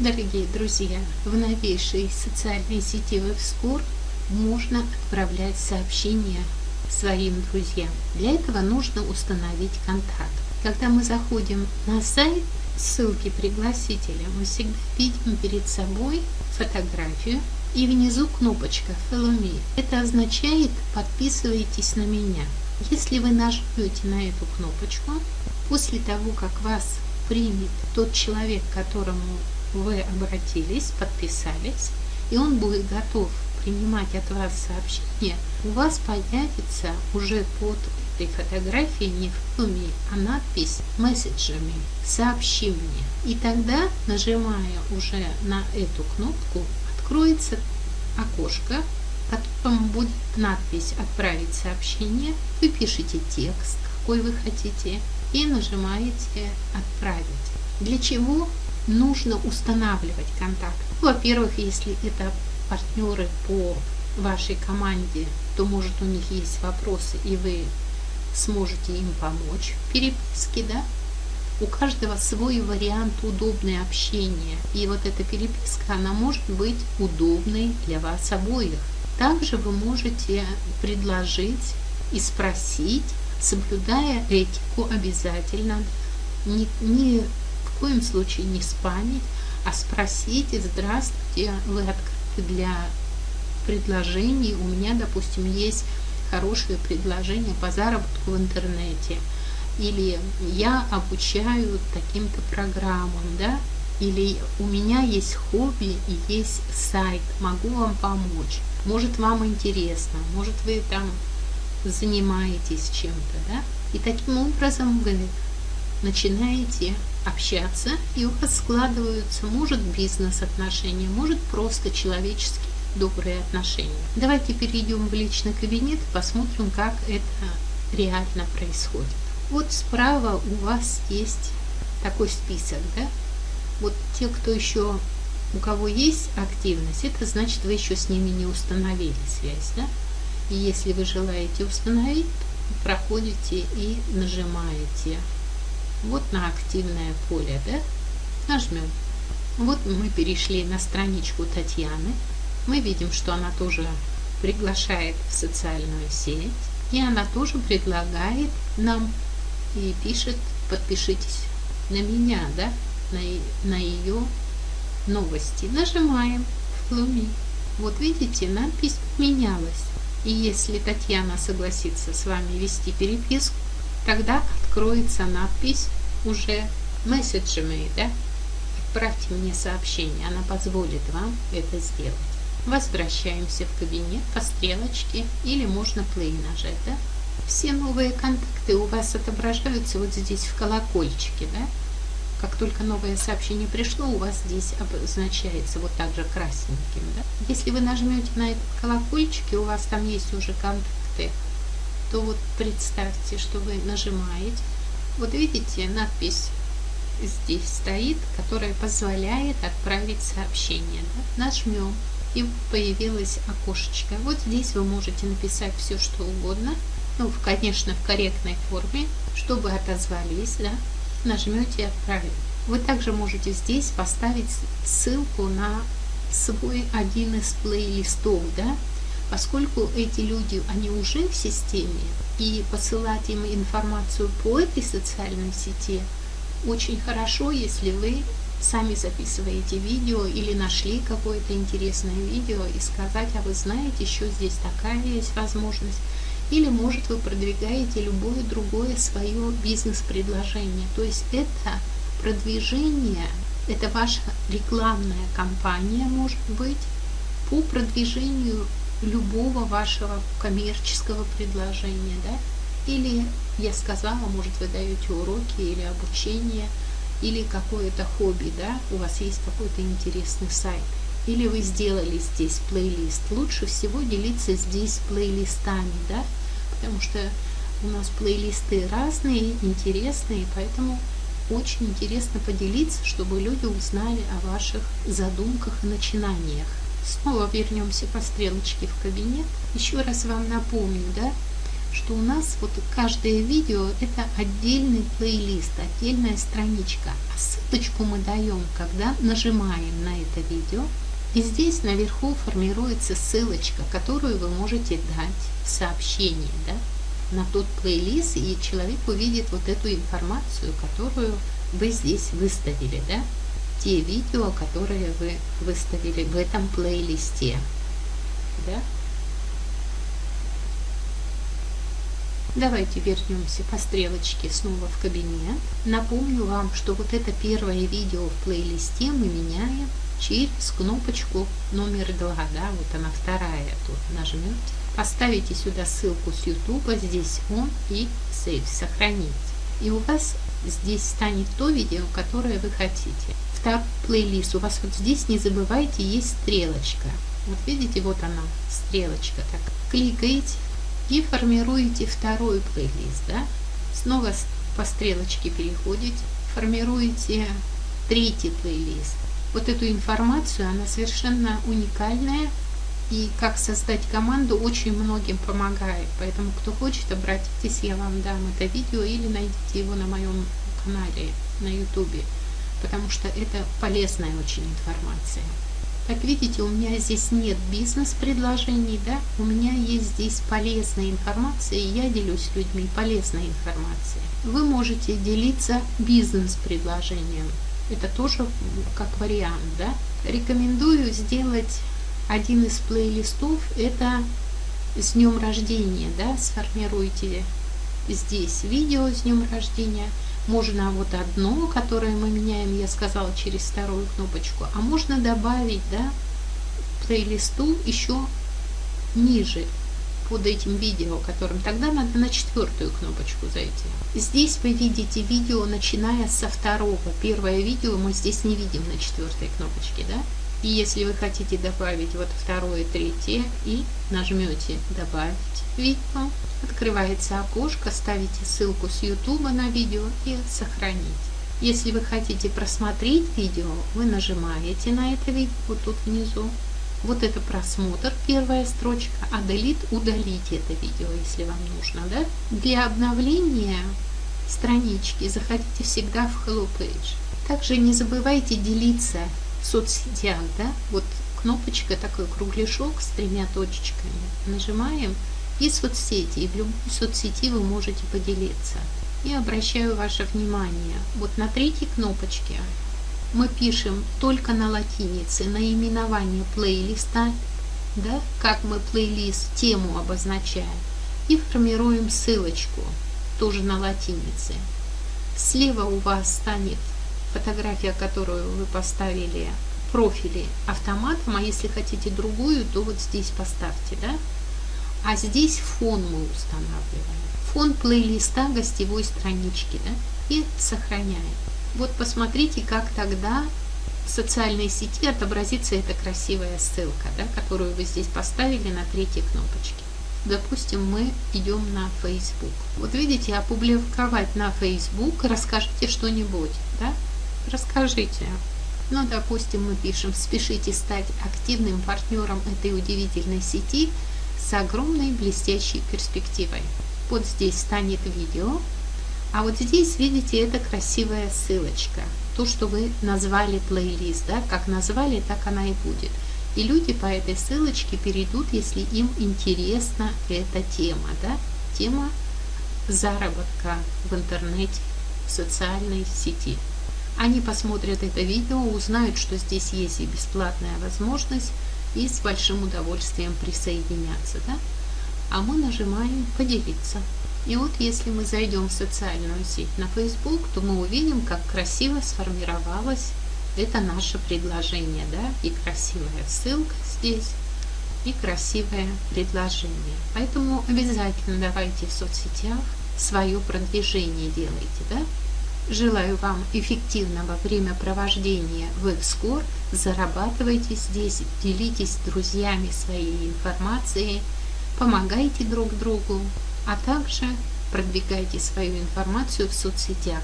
Дорогие друзья, в новейшей социальной сети WebScore можно отправлять сообщения своим друзьям. Для этого нужно установить контакт. Когда мы заходим на сайт, ссылки пригласителя, мы всегда видим перед собой фотографию и внизу кнопочка Follow Me. Это означает подписывайтесь на меня. Если вы нажмете на эту кнопочку, после того, как вас примет тот человек, которому вы обратились, подписались, и он будет готов принимать от вас сообщение, у вас появится уже под этой фотографией не фотоми, а надпись месседжами «Сообщи мне». И тогда, нажимая уже на эту кнопку, откроется окошко, в котором будет надпись «Отправить сообщение». Вы пишете текст, какой вы хотите, и нажимаете «Отправить». Для чего нужно устанавливать контакт. Во-первых, если это партнеры по вашей команде, то может у них есть вопросы, и вы сможете им помочь в переписке, да? У каждого свой вариант удобное общения, и вот эта переписка, она может быть удобной для вас обоих. Также вы можете предложить и спросить, соблюдая этику обязательно, не, не коем случае не спамить, а спросите, здравствуйте, вы открыты для предложений. У меня, допустим, есть хорошее предложение по заработку в интернете. Или я обучаю таким-то программам, да, или у меня есть хобби и есть сайт, могу вам помочь. Может, вам интересно, может, вы там занимаетесь чем-то, да? И таким образом вы начинаете общаться, и у вас складываются, может, бизнес-отношения, может, просто человеческие добрые отношения. Давайте перейдем в личный кабинет и посмотрим, как это реально происходит. Вот справа у вас есть такой список, да? Вот те, кто еще, у кого есть активность, это значит, вы еще с ними не установили связь, да? И если вы желаете установить, проходите и нажимаете вот на активное поле, да, нажмем. Вот мы перешли на страничку Татьяны. Мы видим, что она тоже приглашает в социальную сеть. И она тоже предлагает нам и пишет, подпишитесь на меня, да, на, на ее новости. Нажимаем в Луми. Вот видите, надпись поменялась. И если Татьяна согласится с вами вести переписку, тогда откроется надпись уже месседжами, да? Отправьте мне сообщение, она позволит вам это сделать. Возвращаемся в кабинет по стрелочке или можно play нажать, да? Все новые контакты у вас отображаются вот здесь в колокольчике, да? Как только новое сообщение пришло, у вас здесь обозначается вот так же красненьким, да? Если вы нажмете на этот колокольчик, и у вас там есть уже контакты, то вот представьте, что вы нажимаете. Вот видите, надпись здесь стоит, которая позволяет отправить сообщение. Да? Нажмем, и появилось окошечко. Вот здесь вы можете написать все, что угодно. Ну, конечно, в корректной форме, чтобы отозвались, да, нажмете «Отправить». Вы также можете здесь поставить ссылку на свой один из плейлистов, да, Поскольку эти люди, они уже в системе, и посылать им информацию по этой социальной сети очень хорошо, если вы сами записываете видео или нашли какое-то интересное видео и сказать, а вы знаете, еще здесь такая есть возможность. Или, может, вы продвигаете любое другое свое бизнес-предложение. То есть это продвижение, это ваша рекламная кампания, может быть, по продвижению любого вашего коммерческого предложения, да, или я сказала, может вы даете уроки или обучение, или какое-то хобби, да, у вас есть какой-то интересный сайт, или вы сделали здесь плейлист. Лучше всего делиться здесь плейлистами, да, потому что у нас плейлисты разные, интересные, поэтому очень интересно поделиться, чтобы люди узнали о ваших задумках и начинаниях. Снова вернемся по стрелочке в кабинет. Еще раз вам напомню, да, что у нас вот каждое видео это отдельный плейлист, отдельная страничка. А ссылочку мы даем, когда нажимаем на это видео. И здесь наверху формируется ссылочка, которую вы можете дать в сообщении да, на тот плейлист, и человек увидит вот эту информацию, которую вы здесь выставили. Да? Те видео, которые вы выставили в этом плейлисте. Да? Давайте вернемся по стрелочке снова в кабинет. Напомню вам, что вот это первое видео в плейлисте мы меняем через кнопочку номер 2, да, вот она вторая тут нажмете. Поставите сюда ссылку с YouTube, здесь он и Save, сохранить. И у вас здесь станет то видео, которое вы хотите. Второй плейлист, у вас вот здесь, не забывайте, есть стрелочка. Вот видите, вот она, стрелочка. Так, кликаете и формируете второй плейлист. Да? Снова по стрелочке переходите, формируете третий плейлист. Вот эту информацию, она совершенно уникальная. И как создать команду очень многим помогает. Поэтому, кто хочет, обратитесь, я вам дам это видео или найдите его на моем канале на YouTube. Потому что это полезная очень информация. Как видите, у меня здесь нет бизнес-предложений, да, у меня есть здесь полезная информация, и я делюсь с людьми полезной информацией. Вы можете делиться бизнес-предложением, это тоже как вариант, да. Рекомендую сделать один из плейлистов, это с днем рождения, да, сформируйте здесь видео с днем рождения, можно вот одно, которое мы меняем, я сказала, через вторую кнопочку. А можно добавить, да, плейлисту еще ниже под этим видео, которым тогда надо на четвертую кнопочку зайти. Здесь вы видите видео, начиная со второго. Первое видео мы здесь не видим на четвертой кнопочке, да? И если вы хотите добавить вот второе, третье и нажмете «Добавить видео», открывается окошко, ставите ссылку с YouTube на видео и «Сохранить». Если вы хотите просмотреть видео, вы нажимаете на это видео тут внизу. Вот это просмотр, первая строчка, а Delete удалить это видео, если вам нужно. Да? Для обновления странички заходите всегда в Hello Page. Также не забывайте делиться в соцсетях, да, вот кнопочка, такой кругляшок с тремя точечками. Нажимаем и соцсети, и в любой соцсети вы можете поделиться. И обращаю ваше внимание, вот на третьей кнопочке мы пишем только на латинице наименование плейлиста, да, как мы плейлист, тему обозначаем, и формируем ссылочку, тоже на латинице. Слева у вас станет фотография, которую вы поставили профили автоматом, а если хотите другую, то вот здесь поставьте, да? А здесь фон мы устанавливаем. Фон плейлиста гостевой странички, да? И сохраняем. Вот посмотрите, как тогда в социальной сети отобразится эта красивая ссылка, да, которую вы здесь поставили на третьей кнопочке. Допустим, мы идем на Facebook. Вот видите, опубликовать на Facebook, расскажите что-нибудь, да? Расскажите. Ну, допустим, мы пишем, спешите стать активным партнером этой удивительной сети с огромной блестящей перспективой. Вот здесь станет видео, а вот здесь, видите, это красивая ссылочка. То, что вы назвали плейлист, да, как назвали, так она и будет. И люди по этой ссылочке перейдут, если им интересна эта тема, да, тема заработка в интернете, в социальной сети. Они посмотрят это видео, узнают, что здесь есть и бесплатная возможность, и с большим удовольствием присоединяться. Да? А мы нажимаем «Поделиться». И вот если мы зайдем в социальную сеть на Facebook, то мы увидим, как красиво сформировалось это наше предложение. Да? И красивая ссылка здесь, и красивое предложение. Поэтому обязательно давайте в соцсетях свое продвижение делайте. Да? Желаю вам эффективного времяпровождения в Экскор. Зарабатывайте здесь, делитесь с друзьями своей информацией, помогайте друг другу, а также продвигайте свою информацию в соцсетях.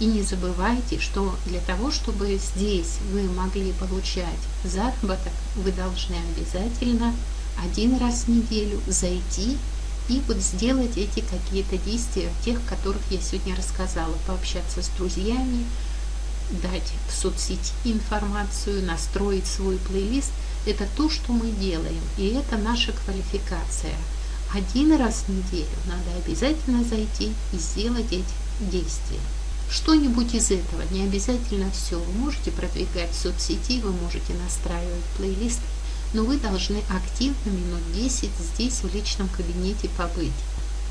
И не забывайте, что для того, чтобы здесь вы могли получать заработок, вы должны обязательно один раз в неделю зайти и вот сделать эти какие-то действия, тех, которых я сегодня рассказала, пообщаться с друзьями, дать в соцсети информацию, настроить свой плейлист. Это то, что мы делаем, и это наша квалификация. Один раз в неделю надо обязательно зайти и сделать эти действия. Что-нибудь из этого, не обязательно все. Вы можете продвигать в соцсети, вы можете настраивать плейлист, но вы должны активно минут 10 здесь в личном кабинете побыть.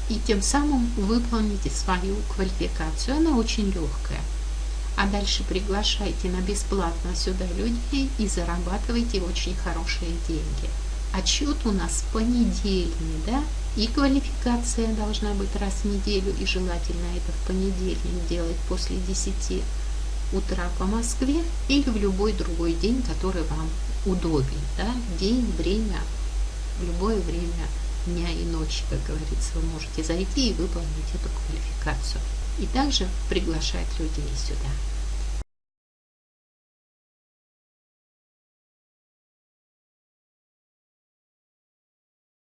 И тем самым выполните свою квалификацию. Она очень легкая. А дальше приглашайте на бесплатно сюда людей и зарабатывайте очень хорошие деньги. Отчет у нас понедельный, да? И квалификация должна быть раз в неделю, и желательно это в понедельник делать после 10 утра по Москве или в любой другой день, который вам удобен. Да? День, время, в любое время дня и ночи, как говорится, вы можете зайти и выполнить эту квалификацию. И также приглашать людей сюда.